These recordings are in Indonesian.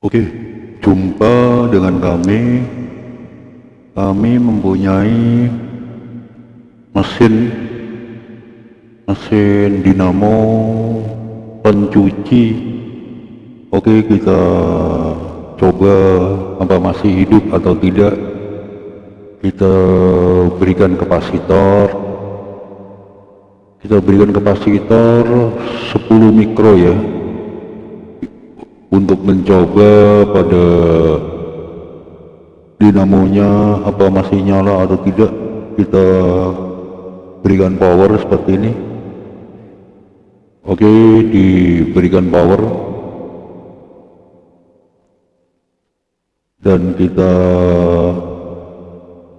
Oke, jumpa dengan kami. Kami mempunyai mesin mesin dinamo pencuci. Oke, kita coba apa masih hidup atau tidak. Kita berikan kapasitor. Kita berikan kapasitor 10 mikro ya untuk mencoba pada dinamonya apa masih nyala atau tidak kita berikan power seperti ini. Oke diberikan power. Dan kita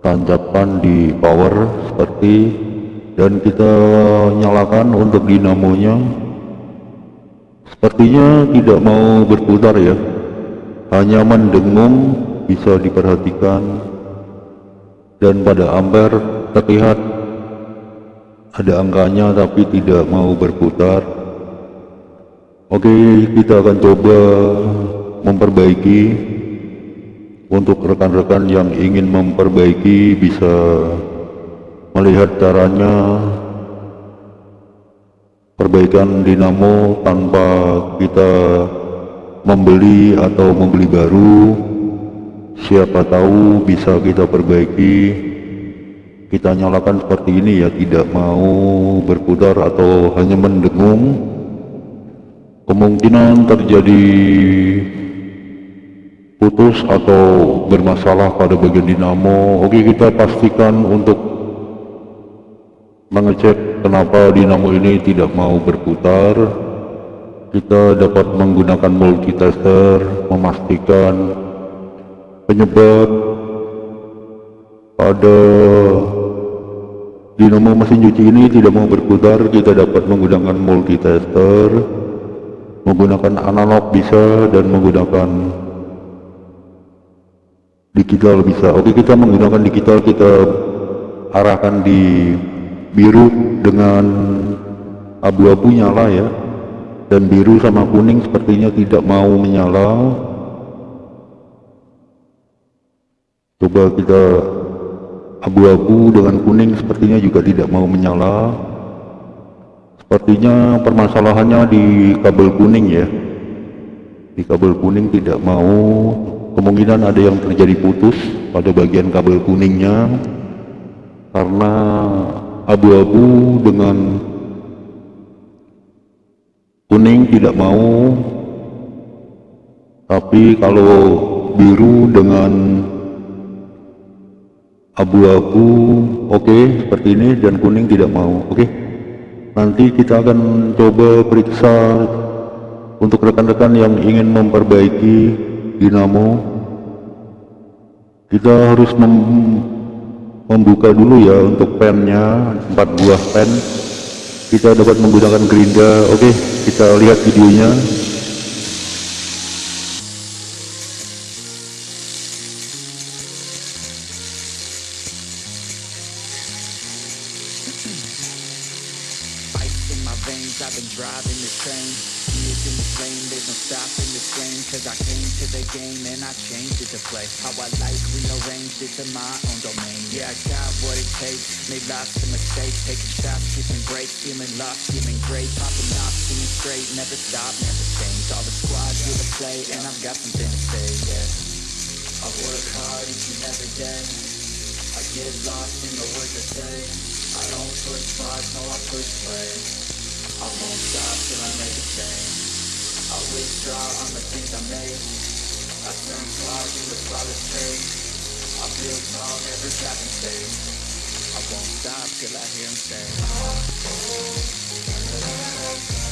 tancapkan di power seperti dan kita nyalakan untuk dinamonya Sepertinya tidak mau berputar ya, hanya mendengung bisa diperhatikan. Dan pada ampere terlihat ada angkanya tapi tidak mau berputar. Oke, kita akan coba memperbaiki. Untuk rekan-rekan yang ingin memperbaiki bisa melihat caranya perbaikan dinamo tanpa kita membeli atau membeli baru. Siapa tahu bisa kita perbaiki. Kita nyalakan seperti ini ya tidak mau berputar atau hanya mendengung. Kemungkinan terjadi putus atau bermasalah pada bagian dinamo. Oke kita pastikan untuk mengecek kenapa dinamo ini tidak mau berputar? Kita dapat menggunakan multitester memastikan penyebab pada dinamo mesin cuci ini tidak mau berputar. Kita dapat menggunakan multitester menggunakan analog bisa dan menggunakan digital bisa. Oke kita menggunakan digital kita arahkan di biru dengan abu-abu nyala ya. Dan biru sama kuning sepertinya tidak mau menyala. Coba kita abu-abu dengan kuning sepertinya juga tidak mau menyala. Sepertinya permasalahannya di kabel kuning ya. Di kabel kuning tidak mau. Kemungkinan ada yang terjadi putus pada bagian kabel kuningnya. Karena abu-abu dengan kuning tidak mau tapi kalau biru dengan abu-abu oke okay, seperti ini dan kuning tidak mau oke okay. nanti kita akan coba periksa untuk rekan-rekan yang ingin memperbaiki dinamo kita harus mem membuka dulu ya untuk pennya 4 buah pen. Kita dapat menggunakan gerinda. Oke kita lihat videonya been driving this train. Years in this lane, there's no stopping this flame Cause I came to the game and I changed it to play How I like, rearranged it to my own domain. Yeah, I got what it takes, made lots of mistakes. Taking shots, skipping breaks, feeling lost, feeling great. Popping off, seeing straight, never stop, never change. All the squad here to play and I've got something to say, yeah. I work hard each and every day. I get lost in the words I say. I don't push bars, no I push play I won't stop till I make a change. I withdraw on the things I made I turn flaws into flawless traits I build tall, never in stage. I won't stop till I hear him say. that's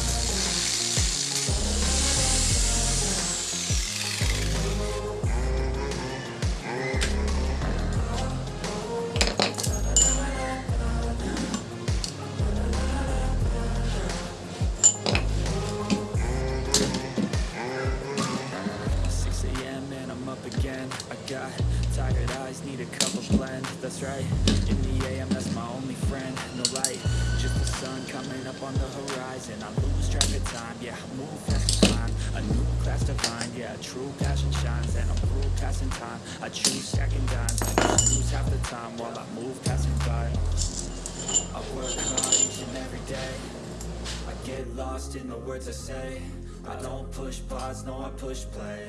push play.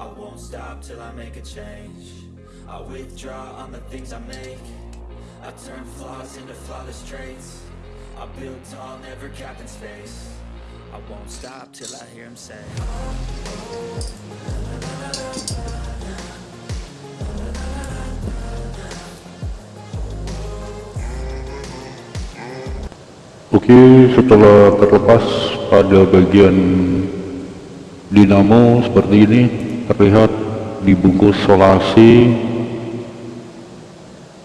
I won't stop till I make a change. I withdraw on the things I make. I turn flaws into flawless traits. I build tall, never cap in space. I won't stop till I hear him say. Oke, setelah terlepas pada bagian dinamo seperti ini terlihat dibungkus solasi.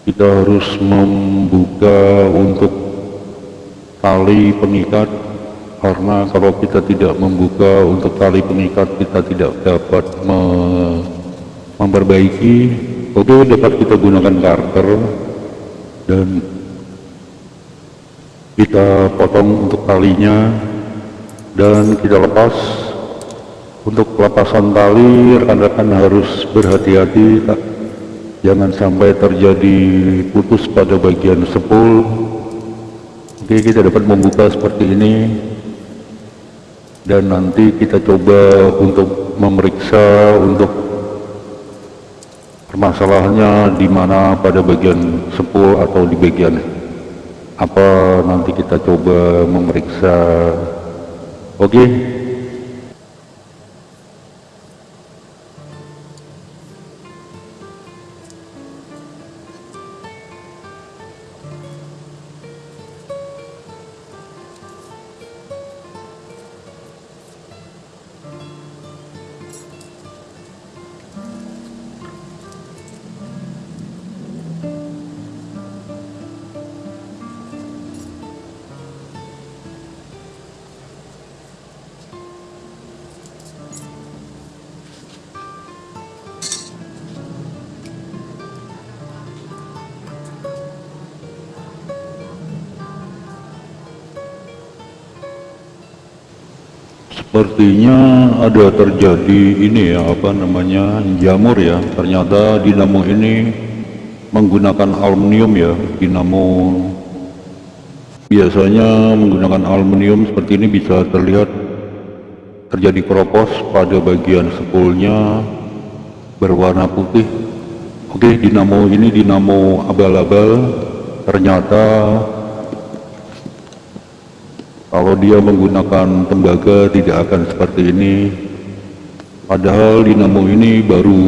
Kita harus membuka untuk tali pengikat karena kalau kita tidak membuka untuk tali pengikat kita tidak dapat me memperbaiki. Oke dapat kita gunakan karter dan kita potong untuk talinya dan kita lepas untuk pelepasan tali rekan-rekan harus berhati-hati jangan sampai terjadi putus pada bagian sepul. Oke kita dapat membuka seperti ini. Dan nanti kita coba untuk memeriksa untuk permasalahannya di mana pada bagian sepul atau di bagian apa. Nanti kita coba memeriksa. Oke. okay? Sepertinya ada terjadi ini ya apa namanya jamur ya. Ternyata dinamo ini menggunakan aluminium ya. Dinamo biasanya menggunakan aluminium seperti ini bisa terlihat terjadi keropos pada bagian sepulnya berwarna putih. Oke, dinamo ini dinamo abal-abal ternyata kalau dia menggunakan tembaga tidak akan seperti ini. Padahal dinamo ini baru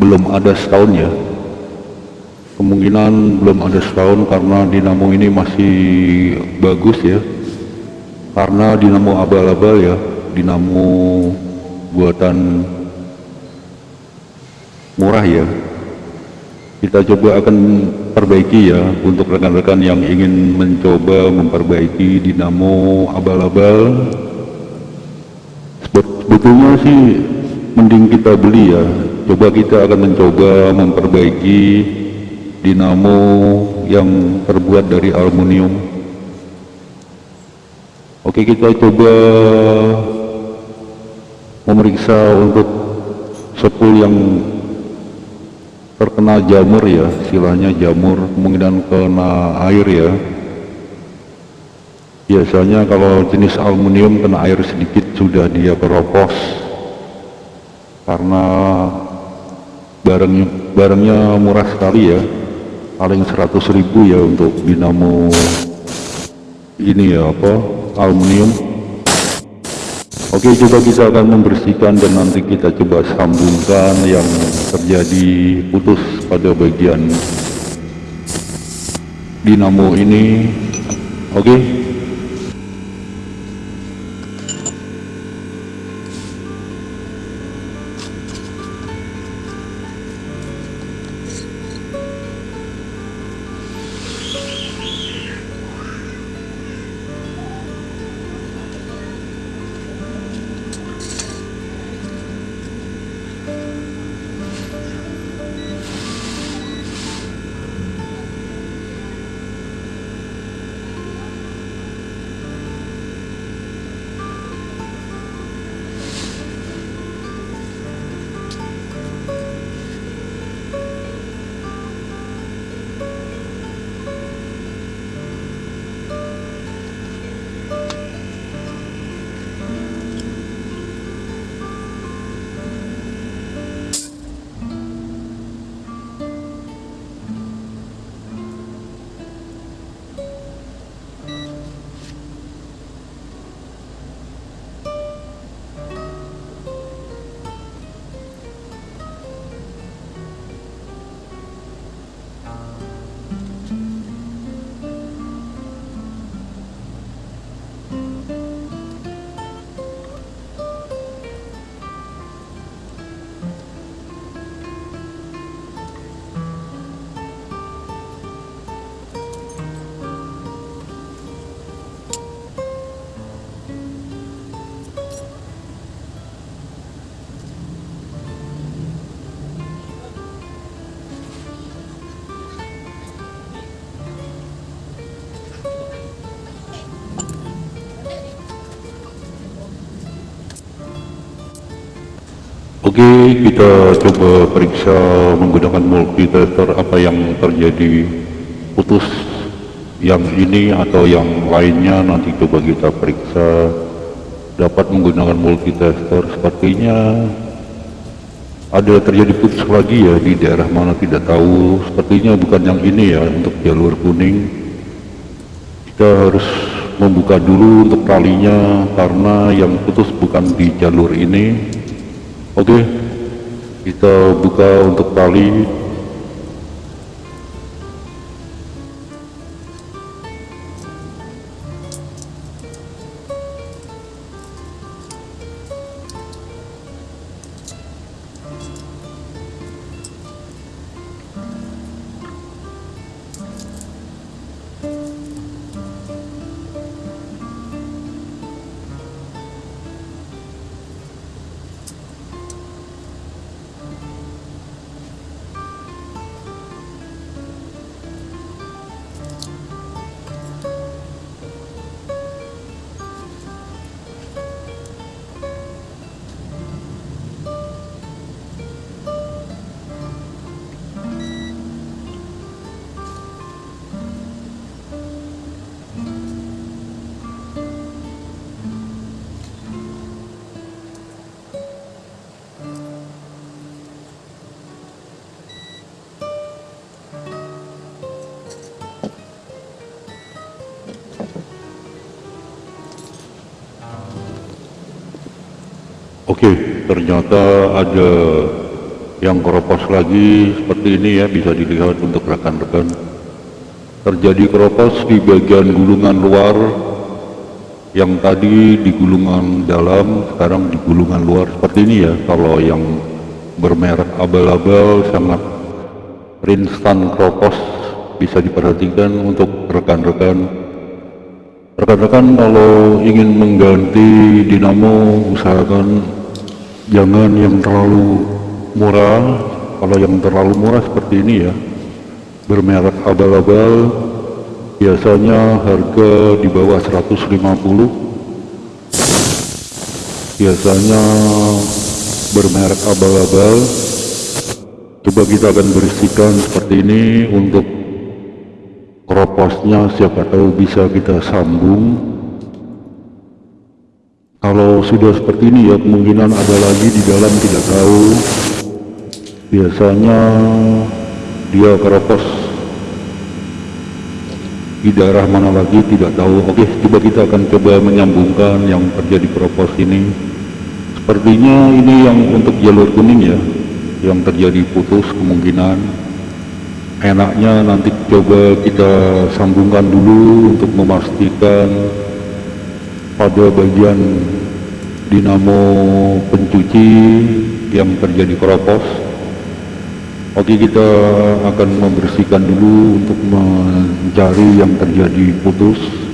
belum ada setahun ya. Kemungkinan belum ada setahun karena dinamo ini masih bagus ya. Karena dinamo abal-abal ya dinamo buatan murah ya kita coba akan perbaiki ya untuk rekan-rekan yang ingin mencoba memperbaiki dinamo abal-abal. Sebetulnya sih mending kita beli ya. Coba kita akan mencoba memperbaiki dinamo yang terbuat dari aluminium. Oke kita coba memeriksa untuk sepul yang terkena jamur ya silanya jamur kemungkinan kena air ya. Biasanya kalau jenis aluminium kena air sedikit sudah dia keropos karena barangnya barangnya murah sekali ya paling 100 ribu ya untuk dinamo ini ya apa aluminium Oke coba kita akan membersihkan dan nanti kita coba sambungkan yang terjadi putus pada bagian dinamo ini. Oke Oke, kita coba periksa menggunakan multitester apa yang terjadi. Putus yang ini atau yang lainnya nanti coba kita periksa. Dapat menggunakan multitester. Sepertinya ada terjadi putus lagi ya di daerah mana tidak tahu. Sepertinya bukan yang ini ya untuk jalur kuning. Kita harus membuka dulu untuk talinya karena yang putus bukan di jalur ini oke kita buka untuk tali Oke, ternyata ada yang keropos lagi seperti ini ya bisa dilihat untuk rekan-rekan. Terjadi keropos di bagian gulungan luar yang tadi di gulungan dalam, sekarang di gulungan luar seperti ini ya. Kalau yang bermerek abal-abal sangat rinsan keropos bisa diperhatikan untuk rekan-rekan rekan-rekan kalau ingin mengganti dinamo usahakan jangan yang terlalu murah. Kalau yang terlalu murah seperti ini ya bermerek abal-abal. Biasanya harga di bawah 150 biasanya bermerek abal-abal. Coba kita akan bersihkan seperti ini untuk kroposnya siapa tahu bisa kita sambung. Kalau sudah seperti ini ya kemungkinan ada lagi di dalam tidak tahu. Biasanya dia keropos. Di daerah mana lagi tidak tahu. Oke coba kita akan coba menyambungkan yang terjadi keropos ini. Sepertinya ini yang untuk jalur kuning ya yang terjadi putus kemungkinan enaknya nanti coba kita sambungkan dulu untuk memastikan pada bagian dinamo pencuci yang terjadi keropos. Oke kita akan membersihkan dulu untuk mencari yang terjadi putus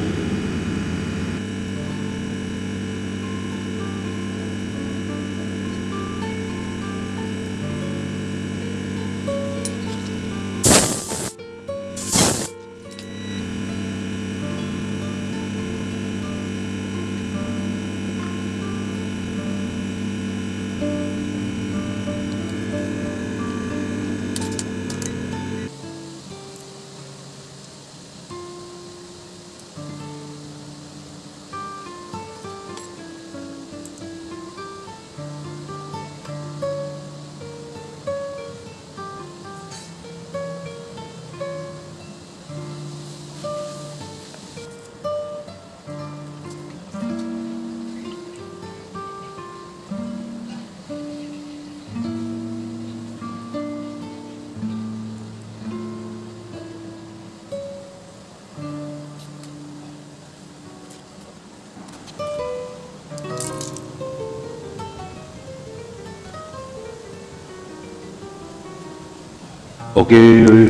Oke,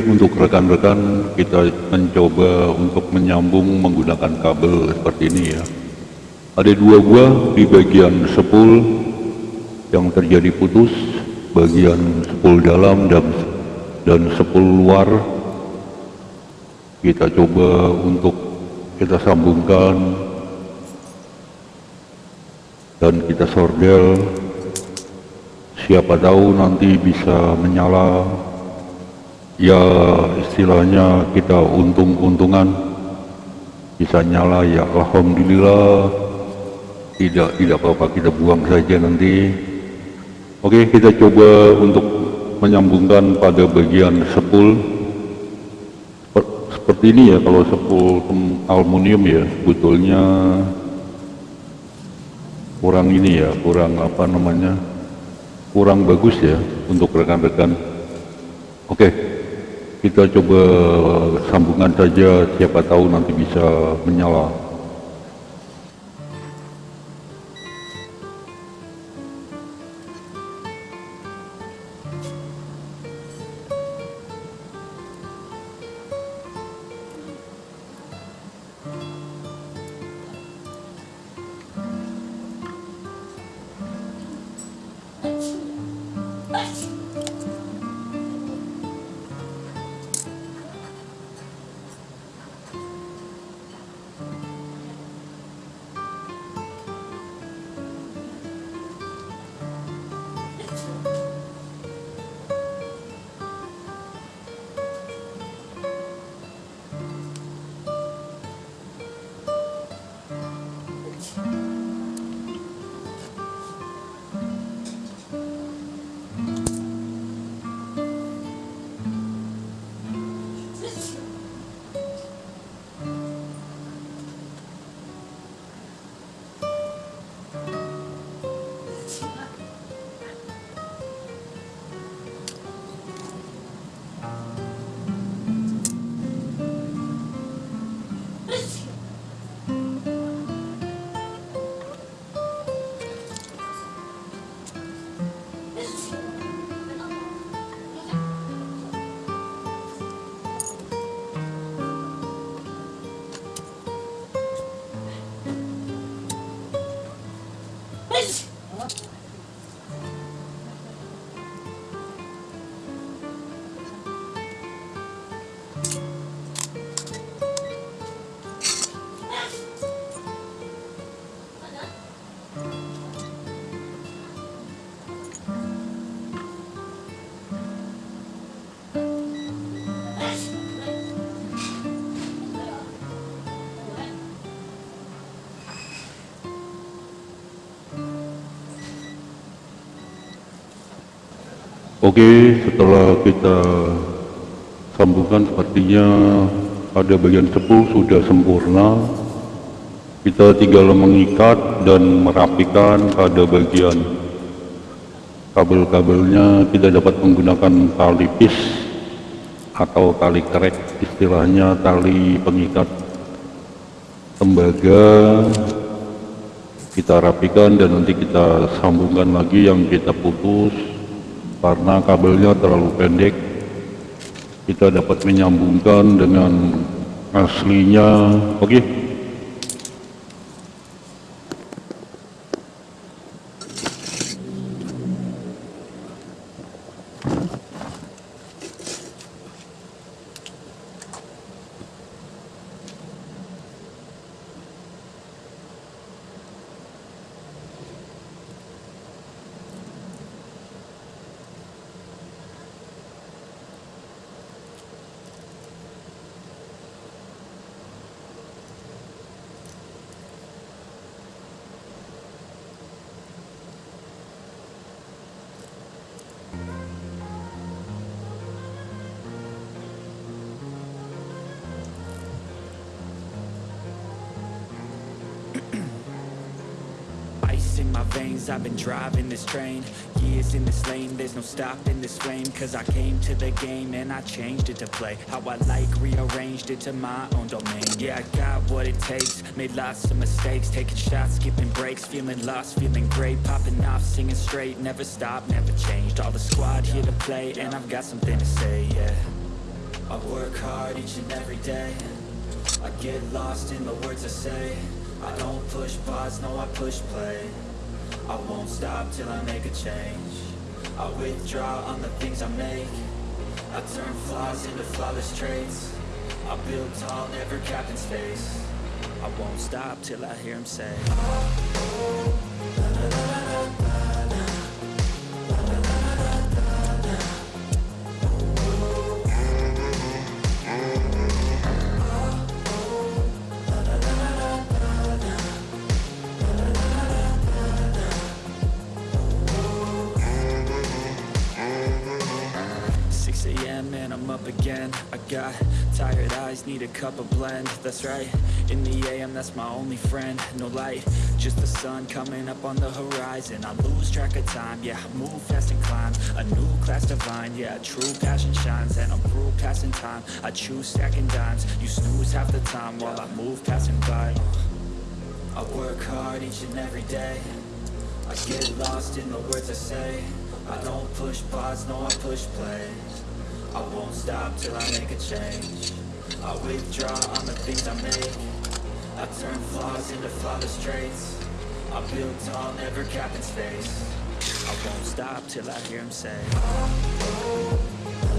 untuk rekan-rekan kita mencoba untuk menyambung menggunakan kabel seperti ini ya. Ada dua buah di bagian sepul yang terjadi putus, bagian sepul dalam dan dan sepul luar. Kita coba untuk kita sambungkan dan kita sordel siapa tahu nanti bisa menyala ya istilahnya kita untung-untungan. Bisa nyala ya Alhamdulillah. Tidak tidak apa-apa kita buang saja nanti. Oke kita coba untuk menyambungkan pada bagian sepul. Seperti ini ya kalau sepul aluminium ya sebetulnya kurang ini ya kurang apa namanya kurang bagus ya untuk rekan-rekan. Oke kita coba sambungan saja siapa tahu nanti bisa menyala Oke, setelah kita sambungkan sepertinya pada bagian sepul sudah sempurna. Kita tinggal mengikat dan merapikan pada bagian kabel-kabelnya. Kita dapat menggunakan tali pis atau tali krek, istilahnya tali pengikat tembaga. Kita rapikan dan nanti kita sambungkan lagi yang kita putus karena kabelnya terlalu pendek kita dapat menyambungkan dengan aslinya oke okay. Veins I've been driving this train. Years in this lane There's no stopping this flame. Cause I came to the game And I changed it to play. How I like Rearranged it to my own domain. Yeah, I got what it takes. Made lots of mistakes. Taking shots, skipping breaks Feeling lost, feeling great. Popping off, singing straight. Never stopped, never changed. All the squad here to play And I've got something to say, yeah. I work hard each and every day. I get lost in the words I say. I don't push pause, no I push play I won't stop till I make a change. I withdraw on the things I make. I turn flaws into flawless traits. I build tall, never capped in space. I won't stop till I hear him say need a cup of blend. That's right, in the AM that's my only friend. No light, just the sun coming up on the horizon. I lose track of time, yeah, move fast and climb. A new class divine, yeah, true passion shines. And I'm through passing time, I choose stacking dimes. You snooze half the time while I move passing by. I work hard each and every day. I get lost in the words I say. I don't push pause, no I push play I won't stop till I make a change I withdraw on the things I make. I turn flaws into flawless traits. I build tall, never cap in space. I won't stop till I hear him say.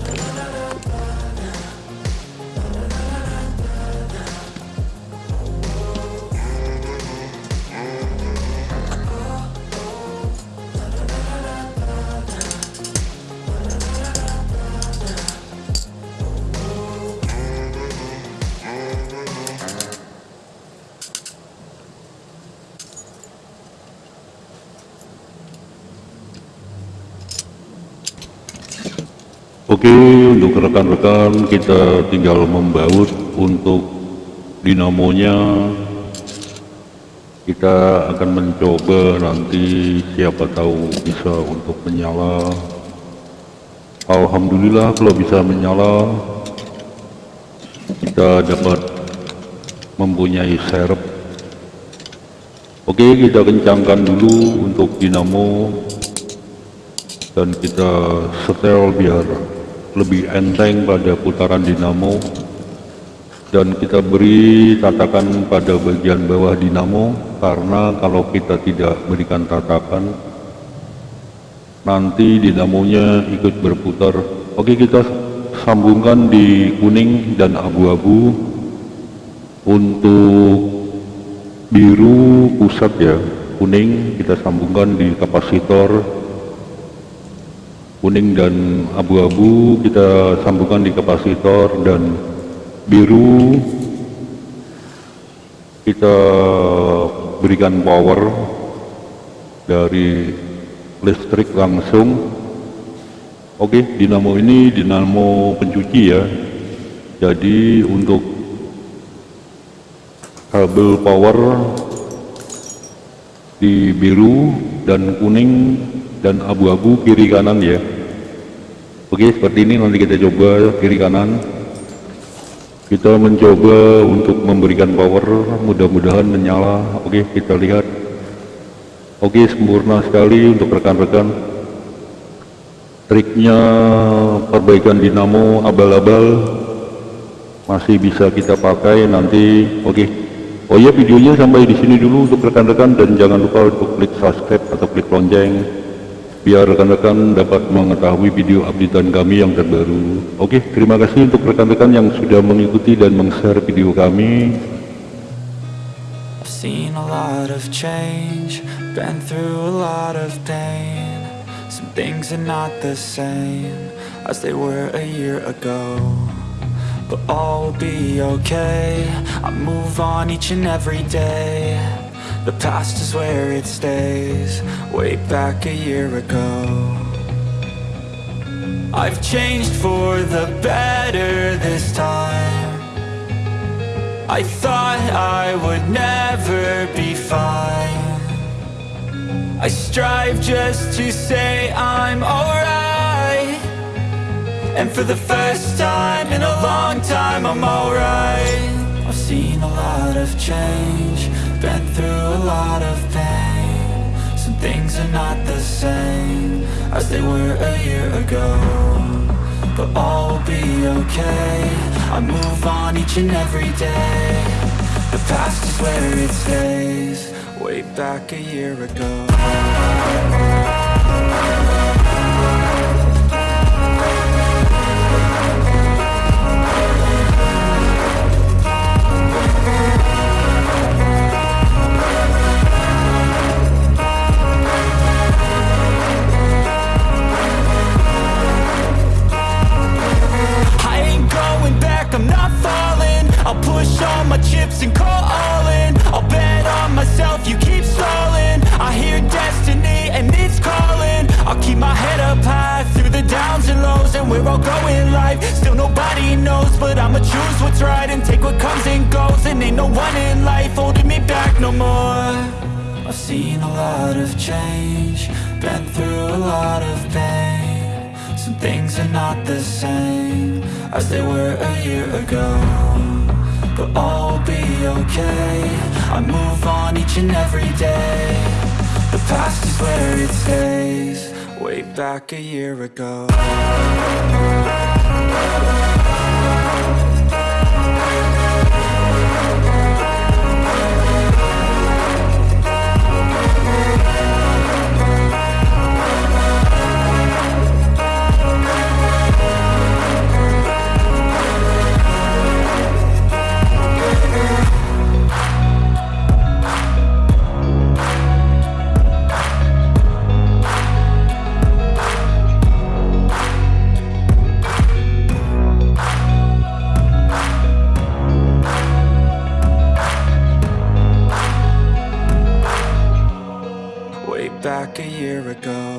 Oke untuk rekan-rekan kita tinggal membaut untuk dinamonya. Kita akan mencoba nanti siapa tahu bisa untuk menyala. Alhamdulillah kalau bisa menyala kita dapat mempunyai serep. Oke kita kencangkan dulu untuk dinamo. Dan kita setel biar lebih enteng pada putaran dinamo. Dan kita beri tatakan pada bagian bawah dinamo karena kalau kita tidak berikan tatakan nanti dinamonya ikut berputar. Oke kita sambungkan di kuning dan abu-abu. Untuk biru pusat ya kuning kita sambungkan di kapasitor kuning dan abu-abu kita sambungkan di kapasitor dan biru. Kita berikan power dari listrik langsung. Oke dinamo ini dinamo pencuci ya. Jadi untuk kabel power di biru dan kuning dan abu-abu kiri kanan ya Oke seperti ini nanti kita coba kiri kanan. Kita mencoba untuk memberikan power mudah-mudahan menyala. Oke kita lihat. Oke sempurna sekali untuk rekan-rekan. Triknya perbaikan dinamo abal-abal. Masih bisa kita pakai nanti. Oke. Oh ya videonya sampai di sini dulu untuk rekan-rekan. Dan jangan lupa untuk klik subscribe atau klik lonceng biar rekan-rekan dapat mengetahui video updatean kami yang terbaru. Oke, terima kasih untuk rekan-rekan yang sudah mengikuti dan meng-share video kami. Seen a lot of change, been through a lot of pain. Some things are not the same as they were a year ago. But all will be okay, I move on each and every day. The past is where it stays Way back a year ago. I've changed for the better this time. I thought I would never be fine. I strive just to say I'm alright. And for the first time in a long time I'm alright. I've seen a lot of change been through a lot of pain. Some things are not the same As they were a year ago But all will be okay. I move on each and every day. The past is where it stays. Way back a year ago All my chips and call all in I'll bet on myself, you keep stalling. I hear destiny and it's calling. I'll keep my head up high through the downs and lows And we're all going life, still nobody knows But I'ma choose what's right and take what comes and goes. And ain't no one in life holding me back no more. I've seen a lot of change Been through a lot of pain. Some things are not the same As they were a year ago. But all will be okay. I move on each and every day. The past is where it stays. Way back a year ago a year ago